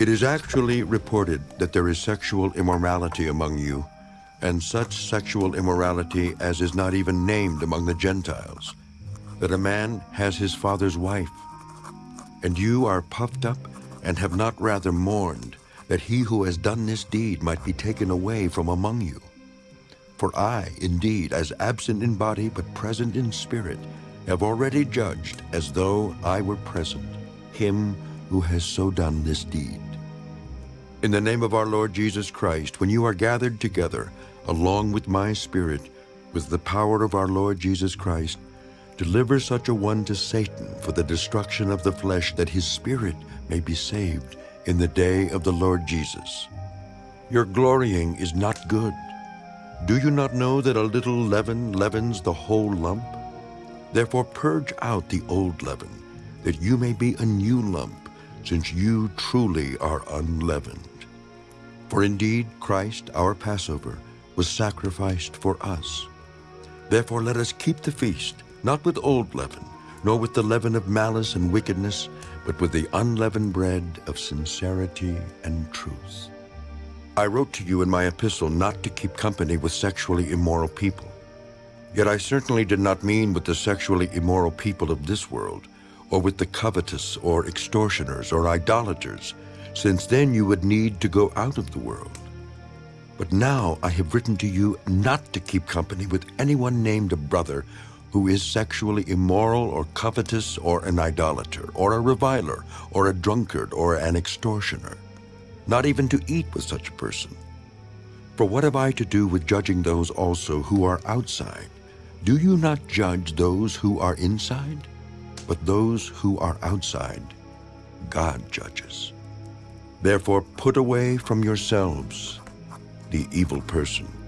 It is actually reported that there is sexual immorality among you, and such sexual immorality as is not even named among the Gentiles, that a man has his father's wife. And you are puffed up and have not rather mourned that he who has done this deed might be taken away from among you. For I, indeed, as absent in body but present in spirit, have already judged as though I were present, him who has so done this deed. In the name of our Lord Jesus Christ, when you are gathered together, along with my spirit, with the power of our Lord Jesus Christ, deliver such a one to Satan for the destruction of the flesh, that his spirit may be saved in the day of the Lord Jesus. Your glorying is not good. Do you not know that a little leaven leavens the whole lump? Therefore purge out the old leaven, that you may be a new lump, since you truly are unleavened. For indeed Christ, our Passover, was sacrificed for us. Therefore let us keep the feast, not with old leaven, nor with the leaven of malice and wickedness, but with the unleavened bread of sincerity and truth. I wrote to you in my epistle not to keep company with sexually immoral people. Yet I certainly did not mean with the sexually immoral people of this world, or with the covetous, or extortioners, or idolaters, since then you would need to go out of the world. But now I have written to you not to keep company with anyone named a brother who is sexually immoral or covetous or an idolater or a reviler or a drunkard or an extortioner, not even to eat with such a person. For what have I to do with judging those also who are outside? Do you not judge those who are inside? But those who are outside, God judges. Therefore put away from yourselves the evil person.